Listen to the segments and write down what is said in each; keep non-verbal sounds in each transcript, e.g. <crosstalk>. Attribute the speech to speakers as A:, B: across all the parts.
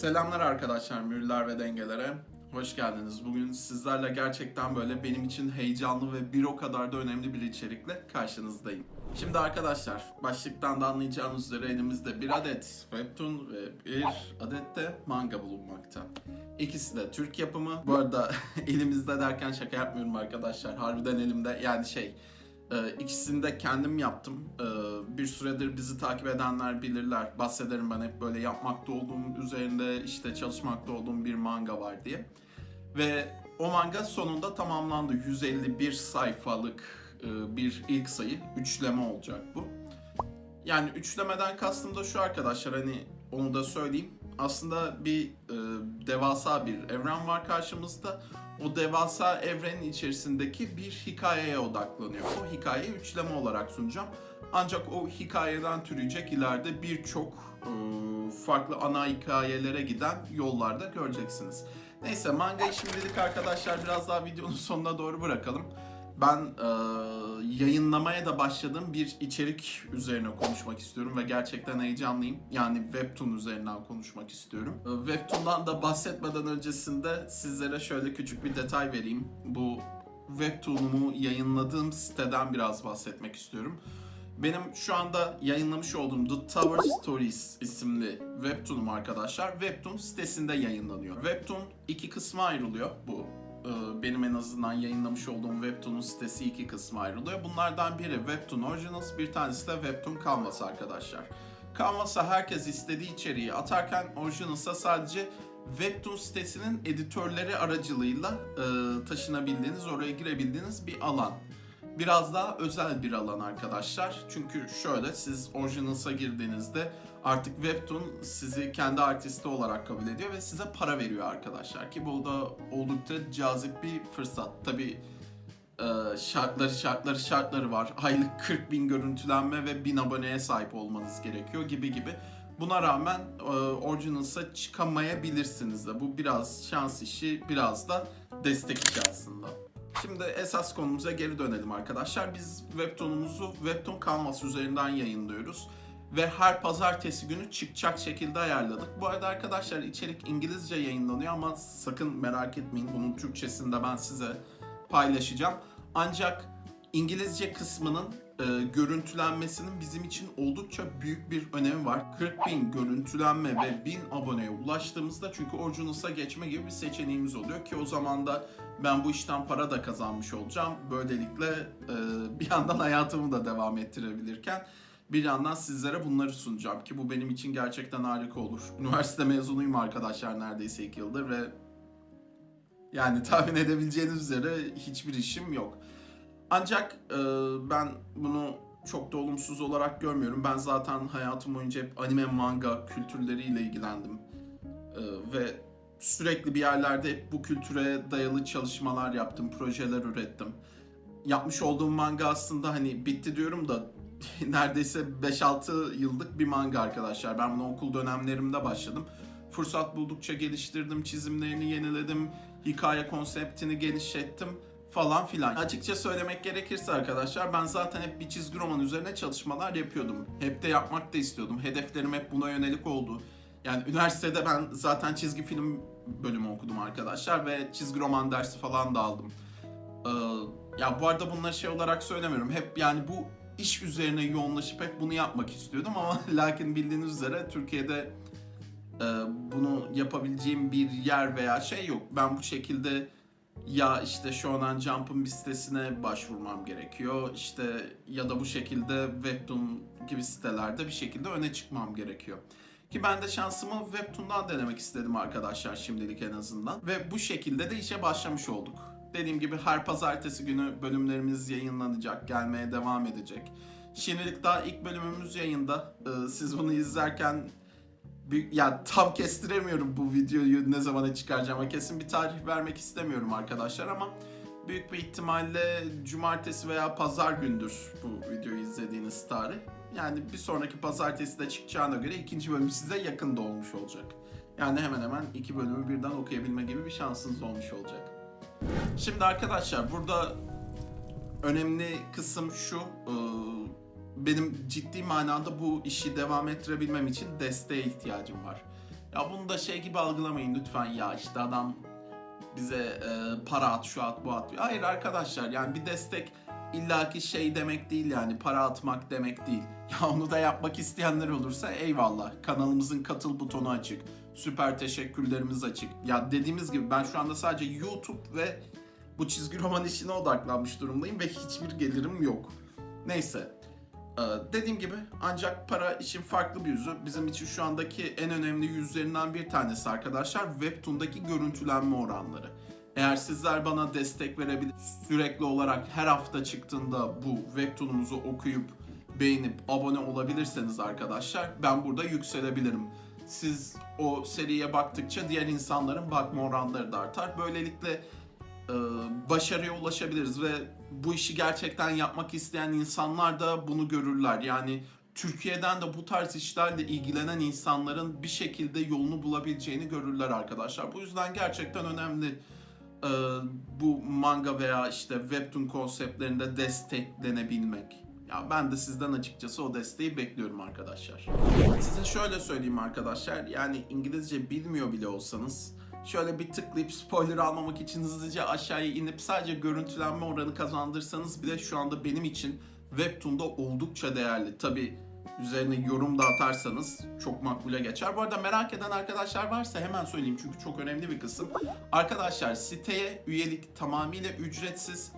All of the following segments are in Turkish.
A: Selamlar arkadaşlar mühürler ve dengelere. Hoş geldiniz. Bugün sizlerle gerçekten böyle benim için heyecanlı ve bir o kadar da önemli bir içerikle karşınızdayım. Şimdi arkadaşlar başlıktan da anlayacağınız üzere elimizde bir adet webtoon ve bir adet de manga bulunmakta. İkisi de Türk yapımı. Bu arada <laughs> elimizde derken şaka yapmıyorum arkadaşlar. Harbiden elimde yani şey ee, de kendim yaptım. Ee, bir süredir bizi takip edenler bilirler. Bahsederim ben hep böyle yapmakta olduğum üzerinde işte çalışmakta olduğum bir manga var diye. Ve o manga sonunda tamamlandı. 151 sayfalık e, bir ilk sayı. Üçleme olacak bu. Yani üçlemeden kastım da şu arkadaşlar hani onu da söyleyeyim. Aslında bir e, devasa bir evren var karşımızda. O devasa evrenin içerisindeki bir hikayeye odaklanıyor. O hikayeyi üçleme olarak sunacağım. Ancak o hikayeden türeyecek ileride birçok e, farklı ana hikayelere giden yollarda göreceksiniz. Neyse mangayı şimdilik arkadaşlar biraz daha videonun sonuna doğru bırakalım. Ben e, yayınlamaya da başladığım bir içerik üzerine konuşmak istiyorum ve gerçekten heyecanlıyım. Yani Webtoon üzerinden konuşmak istiyorum. E, Webtoon'dan da bahsetmeden öncesinde sizlere şöyle küçük bir detay vereyim. Bu Webtoon'umu yayınladığım siteden biraz bahsetmek istiyorum. Benim şu anda yayınlamış olduğum The Tower Stories isimli Webtoon'um arkadaşlar. Webtoon sitesinde yayınlanıyor. Webtoon iki kısma ayrılıyor bu benim en azından yayınlamış olduğum Webtoon'un sitesi iki kısma ayrılıyor. Bunlardan biri Webtoon Originals, bir tanesi de Webtoon Canvas arkadaşlar. Canvas'a herkes istediği içeriği atarken Originals'a sadece Webtoon sitesinin editörleri aracılığıyla e, taşınabildiğiniz, oraya girebildiğiniz bir alan. Biraz daha özel bir alan arkadaşlar. Çünkü şöyle siz Originals'a girdiğinizde artık Webtoon sizi kendi artisti olarak kabul ediyor ve size para veriyor arkadaşlar. Ki bu da oldukça cazip bir fırsat. Tabi şartları şartları şartları var. Aylık 40 bin görüntülenme ve 1000 aboneye sahip olmanız gerekiyor gibi gibi. Buna rağmen e, Originals'a çıkamayabilirsiniz de. Bu biraz şans işi, biraz da destek işi aslında. Şimdi esas konumuza geri dönelim arkadaşlar. Biz Webtoon'umuzu Webtoon Canvas üzerinden yayınlıyoruz. Ve her pazartesi günü çıkacak şekilde ayarladık. Bu arada arkadaşlar içerik İngilizce yayınlanıyor ama sakın merak etmeyin. Bunun Türkçesini de ben size paylaşacağım. Ancak İngilizce kısmının e, görüntülenmesinin bizim için oldukça büyük bir önemi var. 40 bin görüntülenme ve 1000 aboneye ulaştığımızda çünkü Originals'a geçme gibi bir seçeneğimiz oluyor ki o zaman da ben bu işten para da kazanmış olacağım. Böylelikle e, bir yandan hayatımı da devam ettirebilirken bir yandan sizlere bunları sunacağım ki bu benim için gerçekten harika olur. Üniversite mezunuyum arkadaşlar neredeyse 2 yıldır ve yani tahmin edebileceğiniz üzere hiçbir işim yok. Ancak e, ben bunu çok da olumsuz olarak görmüyorum. Ben zaten hayatım boyunca hep anime, manga kültürleriyle ilgilendim. E, ve sürekli bir yerlerde hep bu kültüre dayalı çalışmalar yaptım, projeler ürettim. Yapmış olduğum manga aslında hani bitti diyorum da <laughs> neredeyse 5-6 yıllık bir manga arkadaşlar. Ben bunu okul dönemlerimde başladım. Fırsat buldukça geliştirdim, çizimlerini yeniledim, hikaye konseptini genişlettim falan filan. Açıkça söylemek gerekirse arkadaşlar ben zaten hep bir çizgi roman üzerine çalışmalar yapıyordum. Hep de yapmak da istiyordum. Hedeflerim hep buna yönelik oldu. Yani üniversitede ben zaten çizgi film bölümü okudum arkadaşlar ve çizgi roman dersi falan da aldım. Ee, ya bu arada bunları şey olarak söylemiyorum. Hep yani bu iş üzerine yoğunlaşıp hep bunu yapmak istiyordum ama <laughs> lakin bildiğiniz üzere Türkiye'de e, bunu yapabileceğim bir yer veya şey yok. Ben bu şekilde ya işte Shonen Jump'ın bir sitesine başvurmam gerekiyor. İşte ya da bu şekilde Webtoon gibi sitelerde bir şekilde öne çıkmam gerekiyor. Ki ben de şansımı Webtoon'dan denemek istedim arkadaşlar şimdilik en azından. Ve bu şekilde de işe başlamış olduk. Dediğim gibi her pazartesi günü bölümlerimiz yayınlanacak, gelmeye devam edecek. Şimdilik daha ilk bölümümüz yayında. Ee, siz bunu izlerken bir, ya tam kestiremiyorum bu videoyu ne zamana çıkaracağıma. Kesin bir tarih vermek istemiyorum arkadaşlar ama büyük bir ihtimalle cumartesi veya pazar gündür bu videoyu izlediğiniz tarih. Yani bir sonraki pazartesi de çıkacağına göre ikinci bölüm size yakında olmuş olacak. Yani hemen hemen iki bölümü birden okuyabilme gibi bir şansınız olmuş olacak. Şimdi arkadaşlar burada önemli kısım şu. E, benim ciddi manada bu işi devam ettirebilmem için desteğe ihtiyacım var. Ya bunu da şey gibi algılamayın lütfen ya işte adam bize e, para at şu at bu at. Hayır arkadaşlar yani bir destek illaki şey demek değil yani para atmak demek değil. <laughs> Ya onu da yapmak isteyenler olursa eyvallah. Kanalımızın katıl butonu açık. Süper teşekkürlerimiz açık. Ya dediğimiz gibi ben şu anda sadece YouTube ve bu çizgi roman işine odaklanmış durumdayım ve hiçbir gelirim yok. Neyse. Ee, dediğim gibi ancak para işin farklı bir yüzü. Bizim için şu andaki en önemli yüzlerinden bir tanesi arkadaşlar Webtoon'daki görüntülenme oranları. Eğer sizler bana destek verebilir, sürekli olarak her hafta çıktığında bu Webtoon'umuzu okuyup beğenip abone olabilirseniz arkadaşlar ben burada yükselebilirim. Siz o seriye baktıkça diğer insanların bakma oranları da artar. Böylelikle e, başarıya ulaşabiliriz ve bu işi gerçekten yapmak isteyen insanlar da bunu görürler. Yani Türkiye'den de bu tarz işlerle ilgilenen insanların bir şekilde yolunu bulabileceğini görürler arkadaşlar. Bu yüzden gerçekten önemli e, bu manga veya işte webtoon konseptlerinde desteklenebilmek. Ya ben de sizden açıkçası o desteği bekliyorum arkadaşlar. Size şöyle söyleyeyim arkadaşlar. Yani İngilizce bilmiyor bile olsanız şöyle bir tıklayıp spoiler almamak için hızlıca aşağıya inip sadece görüntülenme oranı kazandırsanız bile şu anda benim için Webtoon'da oldukça değerli. Tabi üzerine yorum da atarsanız çok makbule geçer. Bu arada merak eden arkadaşlar varsa hemen söyleyeyim çünkü çok önemli bir kısım. Arkadaşlar siteye üyelik tamamıyla ücretsiz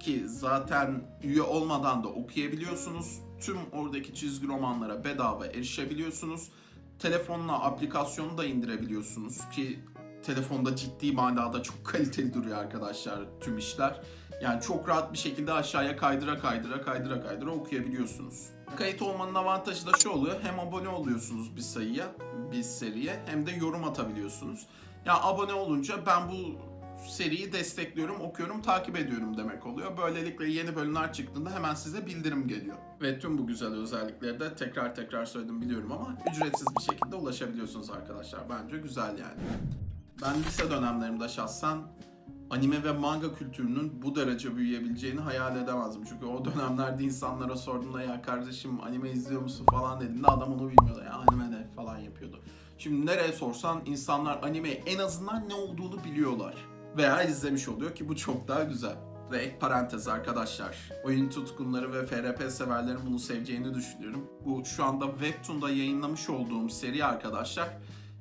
A: ki zaten üye olmadan da okuyabiliyorsunuz. Tüm oradaki çizgi romanlara bedava erişebiliyorsunuz. Telefonla aplikasyonu da indirebiliyorsunuz ki telefonda ciddi manada çok <laughs> kaliteli duruyor arkadaşlar tüm işler. Yani çok rahat bir şekilde aşağıya kaydıra kaydıra kaydıra kaydıra okuyabiliyorsunuz. Kayıt olmanın avantajı da şu oluyor. Hem abone oluyorsunuz bir sayıya, bir seriye hem de yorum atabiliyorsunuz. Ya abone olunca ben bu seriyi destekliyorum, okuyorum, takip ediyorum demek oluyor. Böylelikle yeni bölümler çıktığında hemen size bildirim geliyor. Ve tüm bu güzel özellikleri de tekrar tekrar söyledim biliyorum ama ücretsiz bir şekilde ulaşabiliyorsunuz arkadaşlar. Bence güzel yani. Ben lise dönemlerimde şahsen anime ve manga kültürünün bu derece büyüyebileceğini hayal edemezdim. Çünkü o dönemlerde insanlara sorduğumda ya kardeşim anime izliyor musun falan dediğinde adam onu bilmiyordu. Ya anime ne falan yapıyordu. Şimdi nereye sorsan insanlar anime en azından ne olduğunu biliyorlar. Veya izlemiş oluyor ki bu çok daha güzel. Ve ek parantez arkadaşlar. Oyun tutkunları ve FRP severlerin bunu seveceğini düşünüyorum. Bu şu anda Webtoon'da yayınlamış olduğum seri arkadaşlar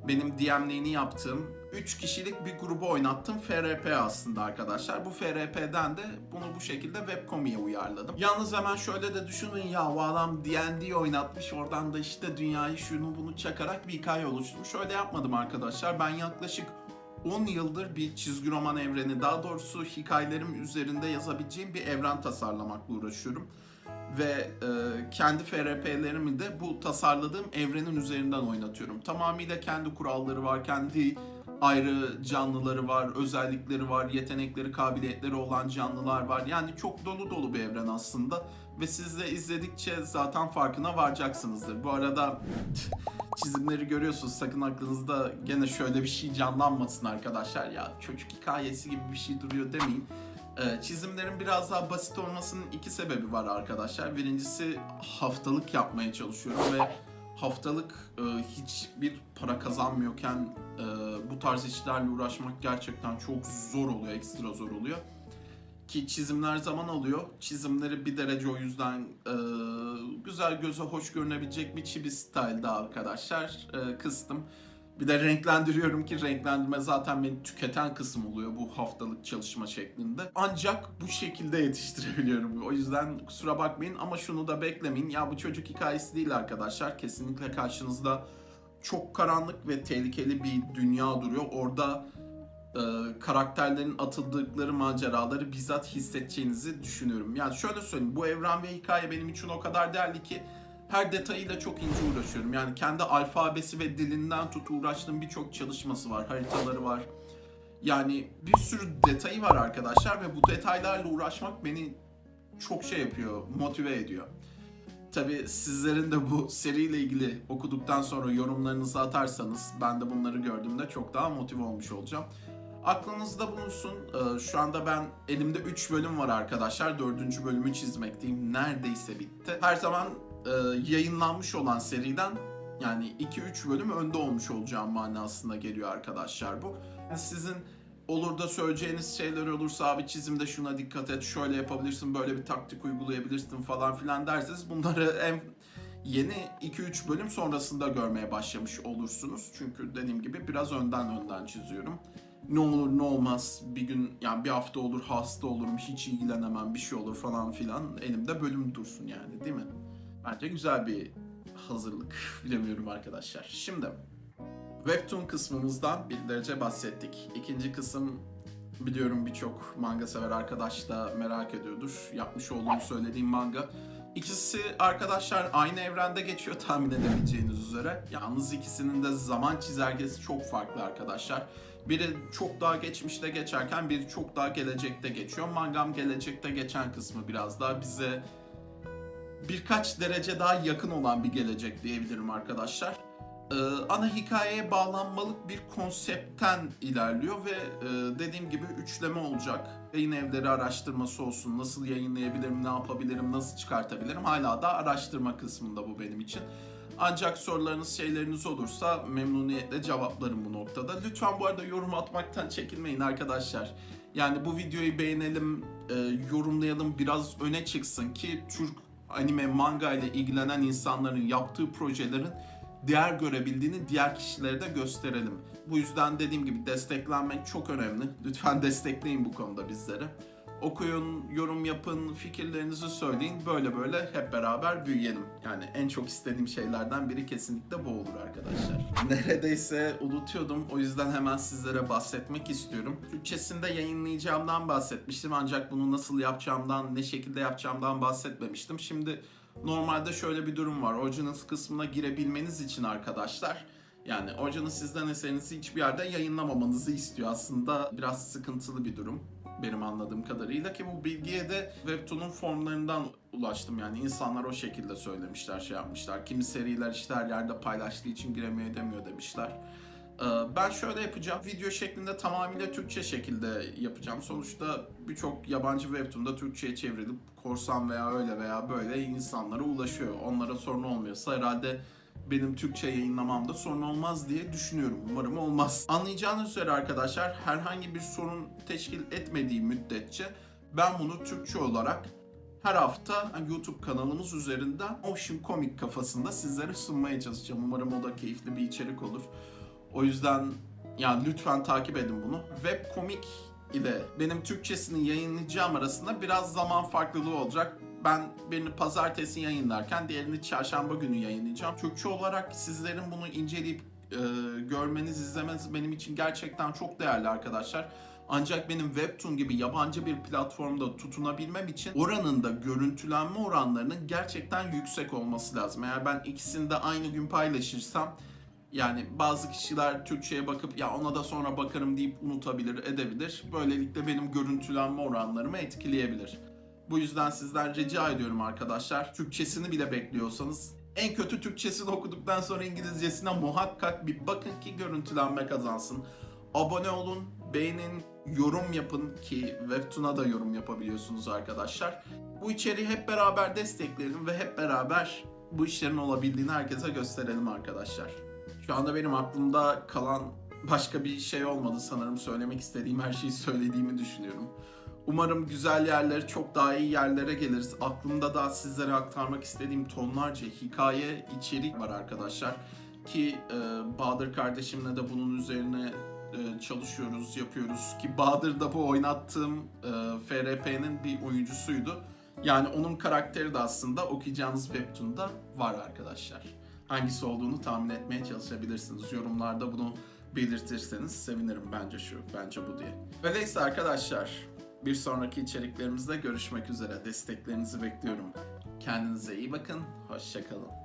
A: benim DM'liğini yaptığım 3 kişilik bir grubu oynattım FRP aslında arkadaşlar. Bu FRP'den de bunu bu şekilde webcomi'ye uyarladım. Yalnız hemen şöyle de düşünün ya bu adam D&D oynatmış oradan da işte dünyayı şunu bunu çakarak bir hikaye oluşturmuş. Öyle yapmadım arkadaşlar. Ben yaklaşık 10 yıldır bir çizgi roman evreni daha doğrusu hikayelerim üzerinde yazabileceğim bir evren tasarlamakla uğraşıyorum ve e, kendi FRP'lerimi de bu tasarladığım evrenin üzerinden oynatıyorum. Tamamıyla kendi kuralları var, kendi ayrı canlıları var, özellikleri var, yetenekleri, kabiliyetleri olan canlılar var. Yani çok dolu dolu bir evren aslında ve siz de izledikçe zaten farkına varacaksınızdır. Bu arada çizimleri görüyorsunuz sakın aklınızda gene şöyle bir şey canlanmasın arkadaşlar ya çocuk hikayesi gibi bir şey duruyor demeyin. Ee, çizimlerin biraz daha basit olmasının iki sebebi var arkadaşlar. Birincisi haftalık yapmaya çalışıyorum ve haftalık e, hiçbir para kazanmıyorken e, bu tarz işlerle uğraşmak gerçekten çok zor oluyor, ekstra zor oluyor. Ki çizimler zaman alıyor. Çizimleri bir derece o yüzden e, güzel göze hoş görünebilecek bir chibi style'da arkadaşlar e, kıstım. Bir de renklendiriyorum ki renklendirme zaten beni tüketen kısım oluyor bu haftalık çalışma şeklinde. Ancak bu şekilde yetiştirebiliyorum. O yüzden kusura bakmayın ama şunu da beklemeyin. Ya bu çocuk hikayesi değil arkadaşlar. Kesinlikle karşınızda çok karanlık ve tehlikeli bir dünya duruyor. Orada e, karakterlerin atıldıkları maceraları bizzat hissedeceğinizi düşünüyorum. Yani şöyle söyleyeyim bu evren ve hikaye benim için o kadar değerli ki her detayıyla çok ince uğraşıyorum. Yani kendi alfabesi ve dilinden tut uğraştığım birçok çalışması var, haritaları var. Yani bir sürü detayı var arkadaşlar ve bu detaylarla uğraşmak beni çok şey yapıyor, motive ediyor. Tabi sizlerin de bu seriyle ilgili okuduktan sonra yorumlarınızı atarsanız ben de bunları gördüğümde çok daha motive olmuş olacağım. Aklınızda bulunsun. Ee, Şu anda ben elimde 3 bölüm var arkadaşlar. 4. bölümü çizmekteyim. Neredeyse bitti. Her zaman e, yayınlanmış olan seriden Yani 2-3 bölüm önde olmuş olacağım manasına geliyor arkadaşlar bu. Yani sizin olur da söyleyeceğiniz şeyler olursa abi çizimde şuna dikkat et, şöyle yapabilirsin, böyle bir taktik uygulayabilirsin falan filan derseniz bunları <laughs> en yeni 2-3 bölüm sonrasında görmeye başlamış olursunuz. Çünkü dediğim gibi biraz önden önden çiziyorum. Ne olur ne olmaz bir gün yani bir hafta olur hasta olurum hiç ilgilenemem bir şey olur falan filan elimde bölüm dursun yani değil mi? Bence güzel bir hazırlık <laughs> bilemiyorum arkadaşlar. Şimdi Webtoon kısmımızdan bir derece bahsettik. İkinci kısım biliyorum birçok manga sever arkadaş da merak ediyordur. Yapmış olduğum söylediğim manga. İkisi arkadaşlar aynı evrende geçiyor tahmin edebileceğiniz üzere. Yalnız ikisinin de zaman çizelgesi çok farklı arkadaşlar. Biri çok daha geçmişte geçerken biri çok daha gelecekte geçiyor. Mangam gelecekte geçen kısmı biraz daha bize birkaç derece daha yakın olan bir gelecek diyebilirim arkadaşlar. Ee, ana hikayeye bağlanmalık bir konseptten ilerliyor ve e, dediğim gibi üçleme olacak. Yayın evleri araştırması olsun, nasıl yayınlayabilirim, ne yapabilirim, nasıl çıkartabilirim hala da araştırma kısmında bu benim için. Ancak sorularınız, şeyleriniz olursa memnuniyetle cevaplarım bu noktada. Lütfen bu arada yorum atmaktan çekinmeyin arkadaşlar. Yani bu videoyu beğenelim, e, yorumlayalım, biraz öne çıksın ki Türk anime, manga ile ilgilenen insanların yaptığı projelerin değer görebildiğini diğer kişilere de gösterelim. Bu yüzden dediğim gibi desteklenmek çok önemli. Lütfen destekleyin bu konuda bizleri. Okuyun, yorum yapın, fikirlerinizi söyleyin. Böyle böyle hep beraber büyüyelim. Yani en çok istediğim şeylerden biri kesinlikle bu olur arkadaşlar. <laughs> Neredeyse unutuyordum. O yüzden hemen sizlere bahsetmek istiyorum. Türkçesinde yayınlayacağımdan bahsetmiştim. Ancak bunu nasıl yapacağımdan, ne şekilde yapacağımdan bahsetmemiştim. Şimdi normalde şöyle bir durum var. Originals kısmına girebilmeniz için arkadaşlar yani Original sizden eserinizi hiçbir yerde yayınlamamanızı istiyor. Aslında biraz sıkıntılı bir durum benim anladığım kadarıyla ki bu bilgiye de Webtoon'un formlarından ulaştım yani insanlar o şekilde söylemişler şey yapmışlar. Kimi seriler işte her yerde paylaştığı için giremiyor edemiyor demişler. Ee, Ben şöyle yapacağım. Video şeklinde tamamıyla Türkçe şekilde yapacağım. Sonuçta birçok yabancı webtoon'da Türkçe'ye çevrilip korsan veya öyle veya böyle insanlara ulaşıyor. Onlara sorun olmuyorsa herhalde benim Türkçe yayınlamamda sorun olmaz diye düşünüyorum. Umarım olmaz. Anlayacağınız üzere arkadaşlar herhangi bir sorun teşkil etmediği müddetçe ben bunu Türkçe olarak her hafta YouTube kanalımız üzerinden Motion Comic kafasında sizlere sunmaya çalışacağım. Umarım o da keyifli bir içerik olur. O yüzden yani lütfen takip edin bunu. Webcomic ile benim Türkçesini yayınlayacağım arasında biraz zaman farklılığı olacak. Ben birini pazartesi yayınlarken diğerini çarşamba günü yayınlayacağım. Türkçe olarak sizlerin bunu inceleyip e, görmeniz, izlemeniz benim için gerçekten çok değerli arkadaşlar. Ancak benim Webtoon gibi yabancı bir platformda tutunabilmem için oranın da görüntülenme oranlarının gerçekten yüksek olması lazım. Eğer ben ikisini de aynı gün paylaşırsam yani bazı kişiler Türkçe'ye bakıp ya ona da sonra bakarım deyip unutabilir, edebilir. Böylelikle benim görüntülenme oranlarımı etkileyebilir. Bu yüzden sizden rica ediyorum arkadaşlar. Türkçesini bile bekliyorsanız en kötü Türkçesini okuduktan sonra İngilizcesine muhakkak bir bakın ki görüntülenme kazansın. Abone olun, beğenin, yorum yapın ki Webtoon'a da yorum yapabiliyorsunuz arkadaşlar. Bu içeriği hep beraber destekleyelim ve hep beraber bu işlerin olabildiğini herkese gösterelim arkadaşlar. Şu anda benim aklımda kalan başka bir şey olmadı sanırım. Söylemek istediğim her şeyi söylediğimi düşünüyorum. Umarım güzel yerlere, çok daha iyi yerlere geliriz. Aklımda da sizlere aktarmak istediğim tonlarca hikaye, içerik var arkadaşlar. Ki e, Bahadır kardeşimle de bunun üzerine e, çalışıyoruz, yapıyoruz. Ki Bahadır da bu oynattığım e, FRP'nin bir oyuncusuydu. Yani onun karakteri de aslında okuyacağınız Webtoon'da var arkadaşlar. Hangisi olduğunu tahmin etmeye çalışabilirsiniz. Yorumlarda bunu belirtirseniz sevinirim bence şu, bence bu diye. Öyleyse arkadaşlar bir sonraki içeriklerimizde görüşmek üzere. Desteklerinizi bekliyorum. Kendinize iyi bakın. Hoşçakalın.